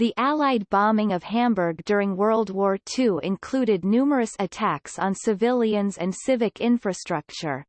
The Allied bombing of Hamburg during World War II included numerous attacks on civilians and civic infrastructure.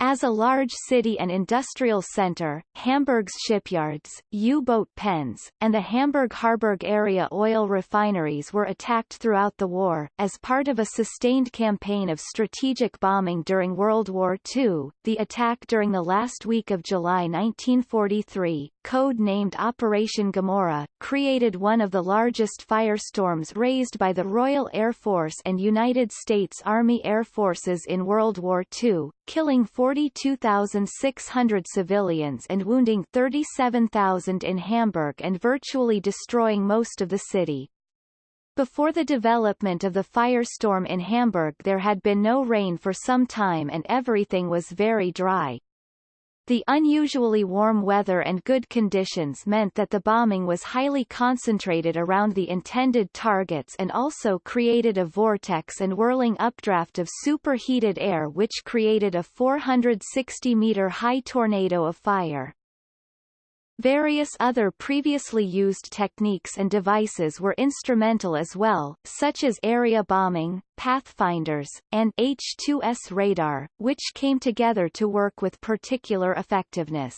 As a large city and industrial center, Hamburg's shipyards, U-boat pens, and the Hamburg-Harburg area oil refineries were attacked throughout the war. As part of a sustained campaign of strategic bombing during World War II, the attack during the last week of July 1943, code-named Operation Gomorrah, created one of the largest firestorms raised by the Royal Air Force and United States Army Air Forces in World War II, killing 42,600 civilians and wounding 37,000 in Hamburg and virtually destroying most of the city. Before the development of the firestorm in Hamburg there had been no rain for some time and everything was very dry. The unusually warm weather and good conditions meant that the bombing was highly concentrated around the intended targets and also created a vortex and whirling updraft of superheated air which created a 460-meter high tornado of fire. Various other previously used techniques and devices were instrumental as well, such as area bombing, pathfinders, and H-2S radar, which came together to work with particular effectiveness.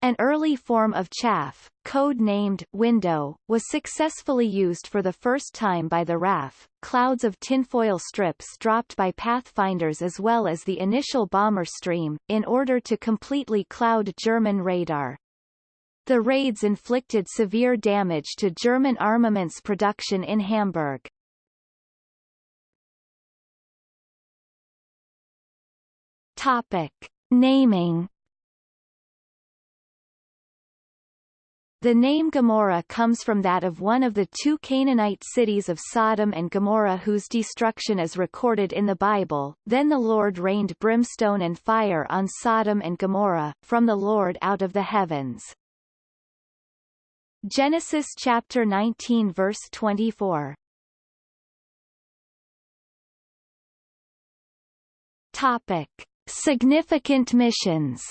An early form of chaff, code-named window, was successfully used for the first time by the RAF, clouds of tinfoil strips dropped by pathfinders as well as the initial bomber stream, in order to completely cloud German radar. The raids inflicted severe damage to German armaments production in Hamburg. Topic. Naming The name Gomorrah comes from that of one of the two Canaanite cities of Sodom and Gomorrah whose destruction is recorded in the Bible. Then the Lord rained brimstone and fire on Sodom and Gomorrah, from the Lord out of the heavens. Genesis chapter 19 verse 24. Topic: Significant missions.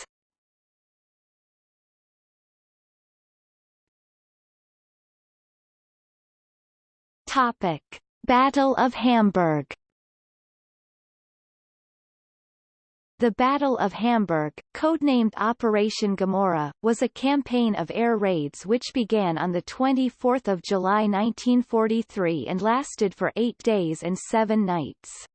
Topic: Battle of Hamburg. The Battle of Hamburg, codenamed Operation Gomorrah, was a campaign of air raids which began on 24 July 1943 and lasted for eight days and seven nights.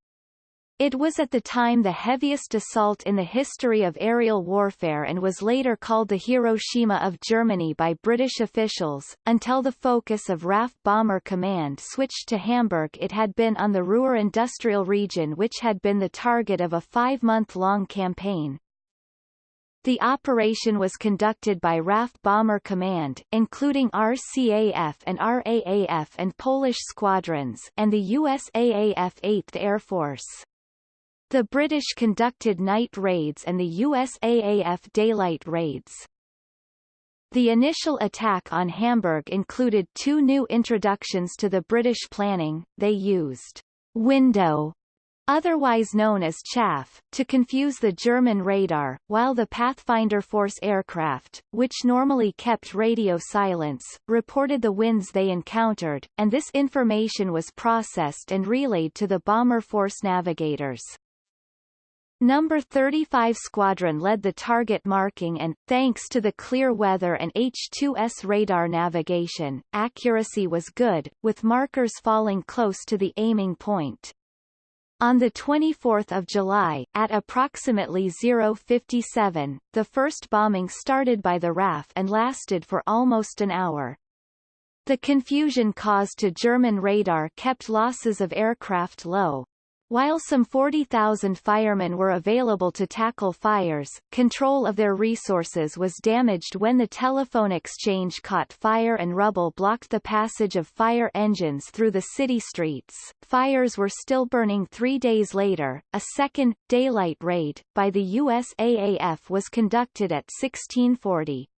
It was at the time the heaviest assault in the history of aerial warfare and was later called the Hiroshima of Germany by British officials. Until the focus of RAF Bomber Command switched to Hamburg it had been on the Ruhr industrial region which had been the target of a five-month-long campaign. The operation was conducted by RAF Bomber Command, including RCAF and RAAF and Polish squadrons, and the USAAF 8th Air Force. The British conducted night raids and the USAAF daylight raids. The initial attack on Hamburg included two new introductions to the British planning, they used window otherwise known as chaff, to confuse the German radar, while the Pathfinder Force aircraft, which normally kept radio silence, reported the winds they encountered, and this information was processed and relayed to the Bomber Force navigators. Number 35 Squadron led the target marking and, thanks to the clear weather and H-2S radar navigation, accuracy was good, with markers falling close to the aiming point. On 24 July, at approximately 057, the first bombing started by the RAF and lasted for almost an hour. The confusion caused to German radar kept losses of aircraft low, while some 40,000 firemen were available to tackle fires, control of their resources was damaged when the telephone exchange caught fire and rubble blocked the passage of fire engines through the city streets. Fires were still burning three days later. A second, daylight raid, by the USAAF was conducted at 1640.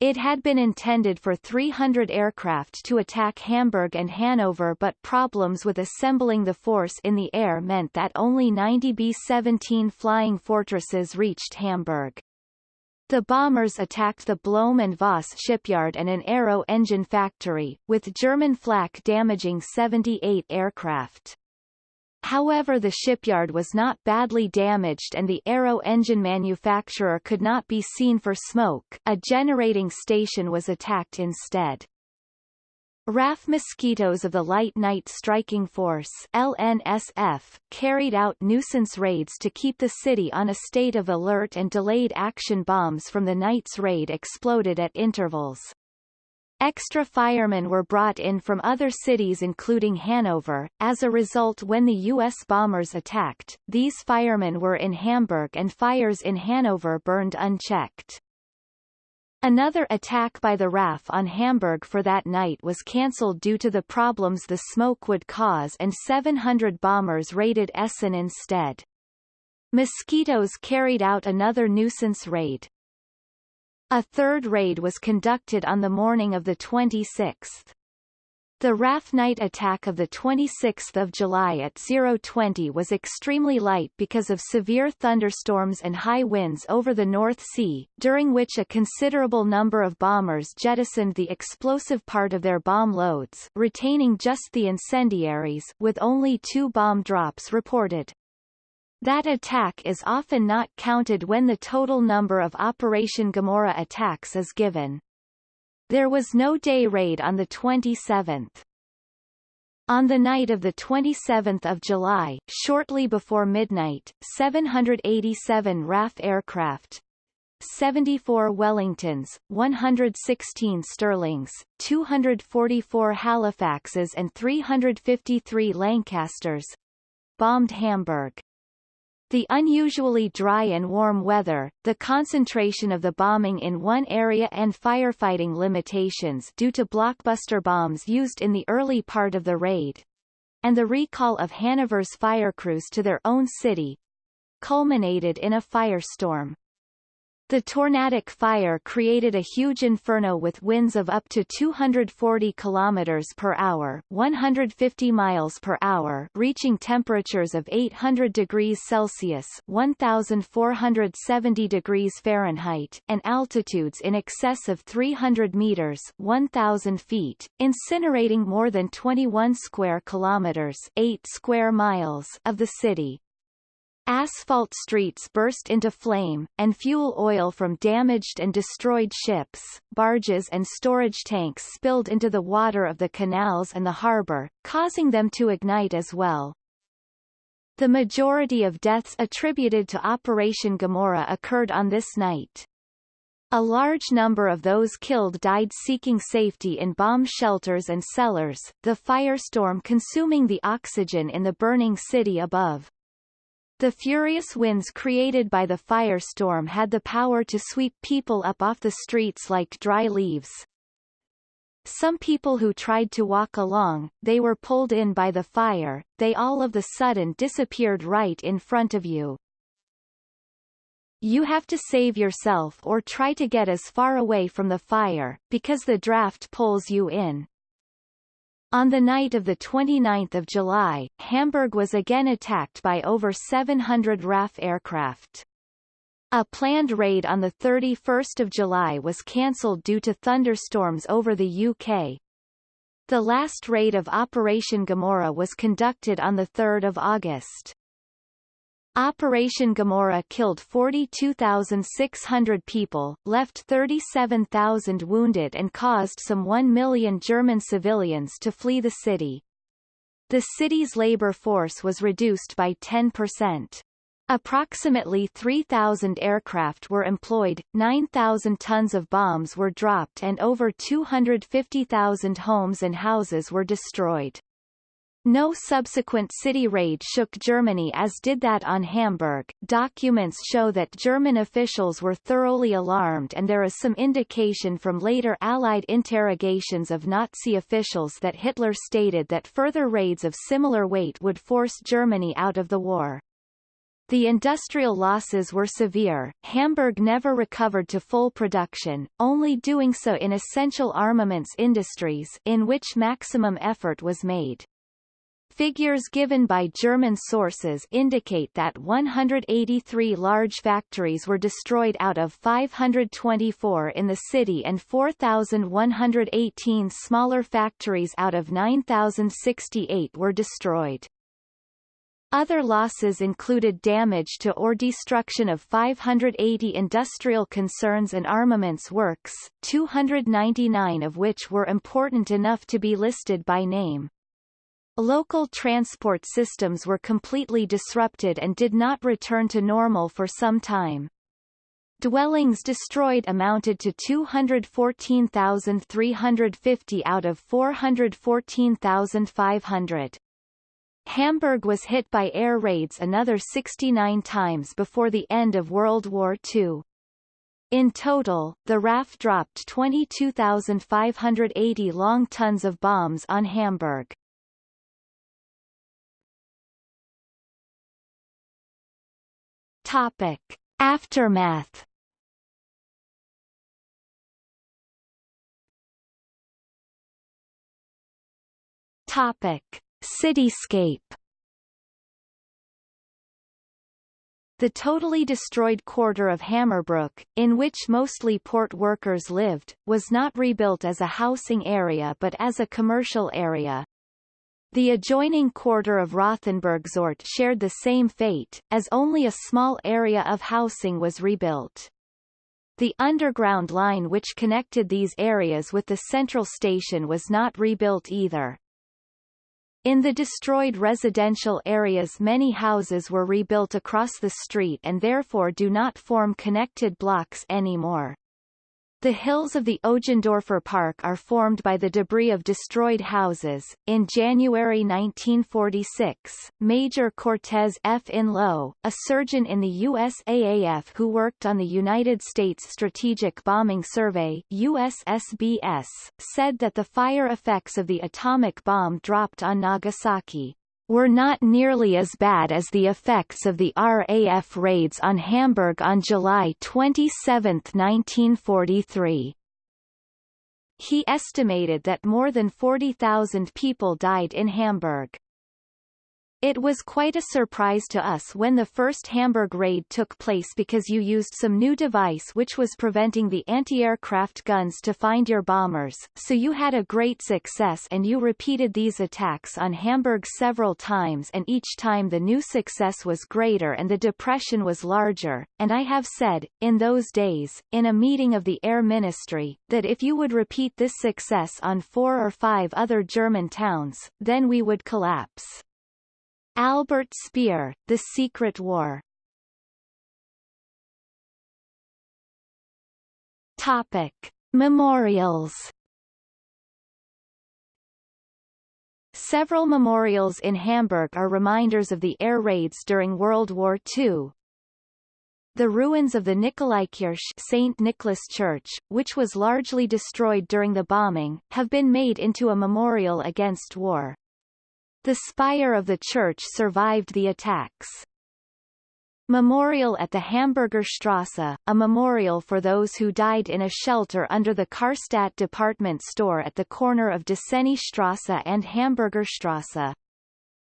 It had been intended for 300 aircraft to attack Hamburg and Hanover but problems with assembling the force in the air meant that only 90 B-17 Flying Fortresses reached Hamburg. The bombers attacked the Blohm and Voss shipyard and an aero engine factory, with German flak damaging 78 aircraft. However the shipyard was not badly damaged and the aero engine manufacturer could not be seen for smoke, a generating station was attacked instead. RAF Mosquitoes of the Light Night Striking Force LNSF, carried out nuisance raids to keep the city on a state of alert and delayed action bombs from the night's raid exploded at intervals. Extra firemen were brought in from other cities including Hanover. As a result when the U.S. bombers attacked, these firemen were in Hamburg and fires in Hanover burned unchecked. Another attack by the RAF on Hamburg for that night was cancelled due to the problems the smoke would cause and 700 bombers raided Essen instead. Mosquitoes carried out another nuisance raid. A third raid was conducted on the morning of the 26th. The RAF night attack of 26 July at 020 was extremely light because of severe thunderstorms and high winds over the North Sea, during which a considerable number of bombers jettisoned the explosive part of their bomb loads, retaining just the incendiaries with only two bomb drops reported. That attack is often not counted when the total number of Operation Gomorrah attacks is given. There was no day raid on the 27th. On the night of 27 July, shortly before midnight, 787 RAF aircraft, 74 Wellingtons, 116 Stirlings, 244 Halifaxes and 353 Lancasters bombed Hamburg. The unusually dry and warm weather, the concentration of the bombing in one area and firefighting limitations due to blockbuster bombs used in the early part of the raid, and the recall of Hanover's fire crews to their own city, culminated in a firestorm. The tornadic fire created a huge inferno with winds of up to 240 km per hour 150 miles per hour reaching temperatures of 800 degrees Celsius 1470 degrees Fahrenheit and altitudes in excess of 300 meters 1000 feet, incinerating more than 21 square kilometers 8 square miles of the city. Asphalt streets burst into flame, and fuel oil from damaged and destroyed ships, barges and storage tanks spilled into the water of the canals and the harbor, causing them to ignite as well. The majority of deaths attributed to Operation Gomorrah occurred on this night. A large number of those killed died seeking safety in bomb shelters and cellars, the firestorm consuming the oxygen in the burning city above. The furious winds created by the firestorm had the power to sweep people up off the streets like dry leaves. Some people who tried to walk along, they were pulled in by the fire, they all of the sudden disappeared right in front of you. You have to save yourself or try to get as far away from the fire, because the draft pulls you in. On the night of 29 July, Hamburg was again attacked by over 700 RAF aircraft. A planned raid on 31 July was cancelled due to thunderstorms over the UK. The last raid of Operation Gomorrah was conducted on 3 August. Operation Gomorrah killed 42,600 people, left 37,000 wounded and caused some 1 million German civilians to flee the city. The city's labor force was reduced by 10%. Approximately 3,000 aircraft were employed, 9,000 tons of bombs were dropped and over 250,000 homes and houses were destroyed. No subsequent city raid shook Germany as did that on Hamburg. Documents show that German officials were thoroughly alarmed and there is some indication from later Allied interrogations of Nazi officials that Hitler stated that further raids of similar weight would force Germany out of the war. The industrial losses were severe. Hamburg never recovered to full production, only doing so in essential armaments industries in which maximum effort was made. Figures given by German sources indicate that 183 large factories were destroyed out of 524 in the city and 4,118 smaller factories out of 9,068 were destroyed. Other losses included damage to or destruction of 580 industrial concerns and armaments works, 299 of which were important enough to be listed by name. Local transport systems were completely disrupted and did not return to normal for some time. Dwellings destroyed amounted to 214,350 out of 414,500. Hamburg was hit by air raids another 69 times before the end of World War II. In total, the RAF dropped 22,580 long tons of bombs on Hamburg. Topic. Aftermath Topic. Cityscape The totally destroyed quarter of Hammerbrook, in which mostly port workers lived, was not rebuilt as a housing area but as a commercial area. The adjoining quarter of Rothenburgsort shared the same fate, as only a small area of housing was rebuilt. The underground line which connected these areas with the central station was not rebuilt either. In the destroyed residential areas many houses were rebuilt across the street and therefore do not form connected blocks anymore. The hills of the Öjendorfer Park are formed by the debris of destroyed houses. In January 1946, Major Cortez F. Inlow, a surgeon in the USAAF who worked on the United States Strategic Bombing Survey USSBS, said that the fire effects of the atomic bomb dropped on Nagasaki were not nearly as bad as the effects of the RAF raids on Hamburg on July 27, 1943. He estimated that more than 40,000 people died in Hamburg. It was quite a surprise to us when the first Hamburg raid took place because you used some new device which was preventing the anti-aircraft guns to find your bombers, so you had a great success and you repeated these attacks on Hamburg several times and each time the new success was greater and the depression was larger, and I have said, in those days, in a meeting of the Air Ministry, that if you would repeat this success on four or five other German towns, then we would collapse. Albert Speer, The Secret War Topic. Memorials Several memorials in Hamburg are reminders of the air raids during World War II. The ruins of the Nikolaikirche St. Nicholas Church, which was largely destroyed during the bombing, have been made into a memorial against war. The spire of the church survived the attacks. Memorial at the Hamburger Strasse, a memorial for those who died in a shelter under the Karstadt department store at the corner of Deceni Strasse and Hamburger Strasse.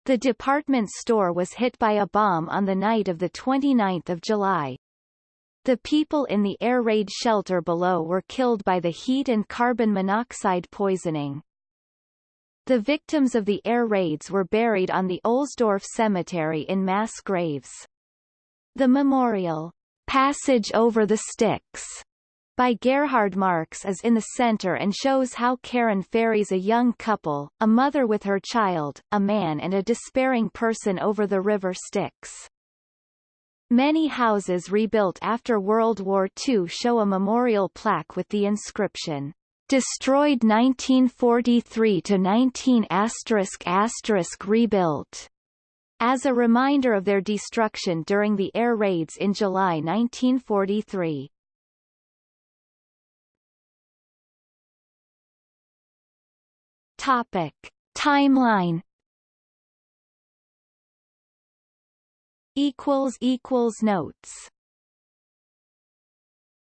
The department store was hit by a bomb on the night of 29 July. The people in the air raid shelter below were killed by the heat and carbon monoxide poisoning. The victims of the air raids were buried on the Ohlsdorf Cemetery in mass graves. The memorial, Passage over the Styx, by Gerhard Marcks is in the center and shows how Charon ferries a young couple, a mother with her child, a man and a despairing person over the river Styx. Many houses rebuilt after World War II show a memorial plaque with the inscription, Destroyed 1943 to 19 asterisk asterisk rebuilt. As a reminder of their destruction during the air raids in July 1943. Topic. Timeline equals equals notes